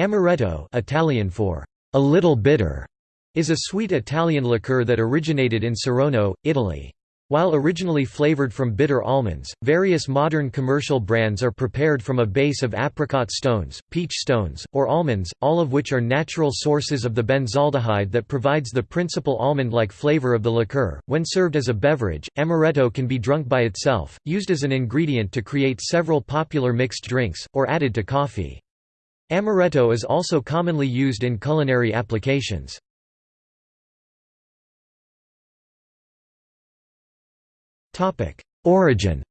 Amaretto Italian for a little bitter is a sweet Italian liqueur that originated in Saronno, Italy. While originally flavored from bitter almonds, various modern commercial brands are prepared from a base of apricot stones, peach stones, or almonds, all of which are natural sources of the benzaldehyde that provides the principal almond-like flavor of the liqueur. When served as a beverage, amaretto can be drunk by itself, used as an ingredient to create several popular mixed drinks, or added to coffee. Amaretto is also commonly used in culinary applications. Origin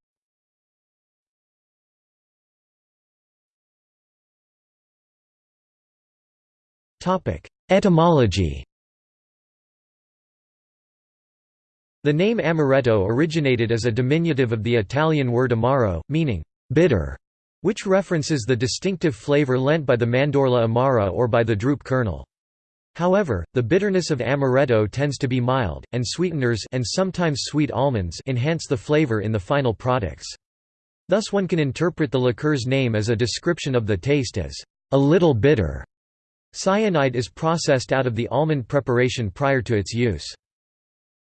Etymology The name amaretto originated as a diminutive of the Italian word amaro, meaning bitter which references the distinctive flavor lent by the Mandorla amara or by the drupe kernel. However, the bitterness of amaretto tends to be mild, and sweeteners and sometimes sweet almonds enhance the flavor in the final products. Thus one can interpret the liqueur's name as a description of the taste as a little bitter. Cyanide is processed out of the almond preparation prior to its use.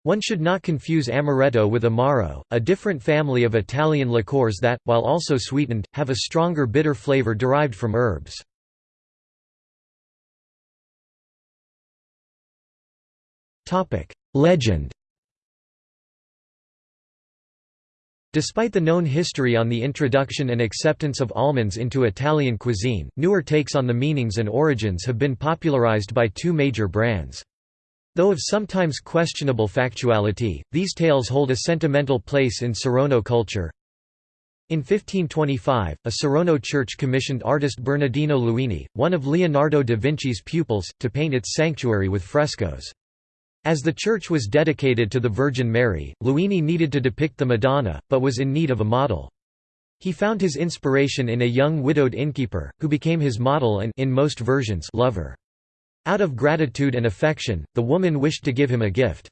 One should not confuse amaretto with amaro, a different family of Italian liqueurs that, while also sweetened, have a stronger bitter flavor derived from herbs. Legend Despite the known history on the introduction and acceptance of almonds into Italian cuisine, newer takes on the meanings and origins have been popularized by two major brands. Though of sometimes questionable factuality, these tales hold a sentimental place in Saronno culture. In 1525, a Saronno church commissioned artist Bernardino Luini, one of Leonardo da Vinci's pupils, to paint its sanctuary with frescoes. As the church was dedicated to the Virgin Mary, Luini needed to depict the Madonna, but was in need of a model. He found his inspiration in a young widowed innkeeper, who became his model and in most versions, lover. Out of gratitude and affection, the woman wished to give him a gift.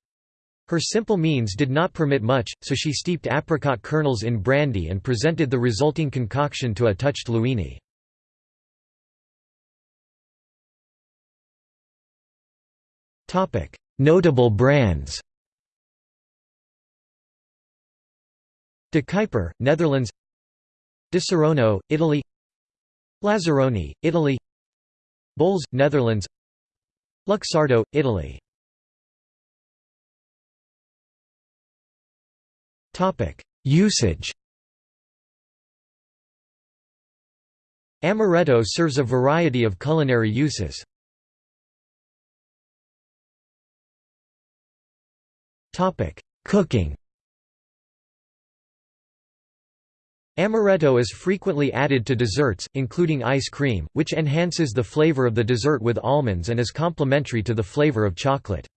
Her simple means did not permit much, so she steeped apricot kernels in brandy and presented the resulting concoction to a touched Luini. Notable brands De Kuyper, Netherlands Disaronno, Italy Lazzaroni, Italy Bols, Netherlands Luxardo, Italy. Usage. Amaretto serves a variety of culinary uses. Cooking Amaretto is frequently added to desserts, including ice cream, which enhances the flavor of the dessert with almonds and is complementary to the flavor of chocolate.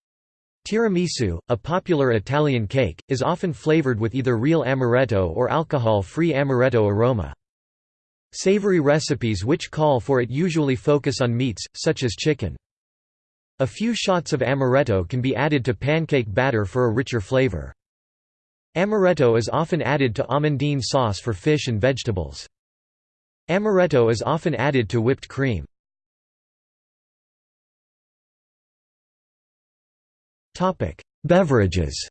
Tiramisu, a popular Italian cake, is often flavored with either real amaretto or alcohol-free amaretto aroma. Savory recipes which call for it usually focus on meats, such as chicken. A few shots of amaretto can be added to pancake batter for a richer flavor. Amaretto is often added to amandine sauce for fish and vegetables. Amaretto is often added to whipped cream. Beverages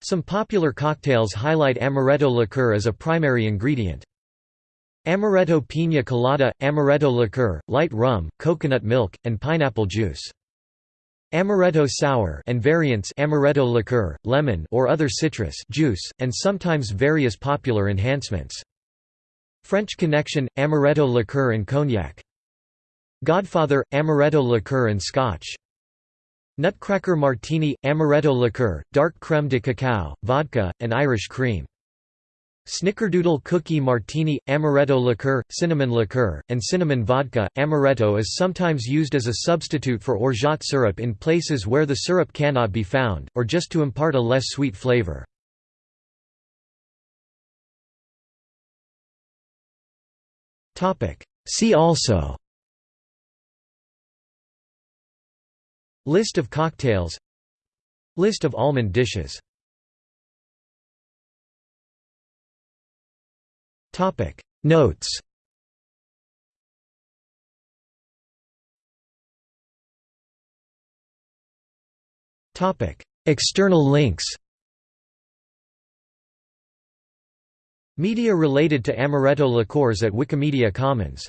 Some popular cocktails highlight amaretto liqueur as a primary ingredient. Amaretto piña colada, amaretto liqueur, light rum, coconut milk, and pineapple juice. Amaretto sour and variants amaretto liqueur, lemon or other citrus juice, and sometimes various popular enhancements. French Connection, amaretto liqueur and cognac. Godfather, amaretto liqueur and scotch. Nutcracker martini, amaretto liqueur, dark crème de cacao, vodka, and Irish cream. Snickerdoodle cookie martini, amaretto liqueur, cinnamon liqueur, and cinnamon vodka. Amaretto is sometimes used as a substitute for orgeat syrup in places where the syrup cannot be found, or just to impart a less sweet flavor. See also List of cocktails List of almond dishes Topic. Notes. Topic. External links. Media related to Amaretto liqueurs at Wikimedia Commons.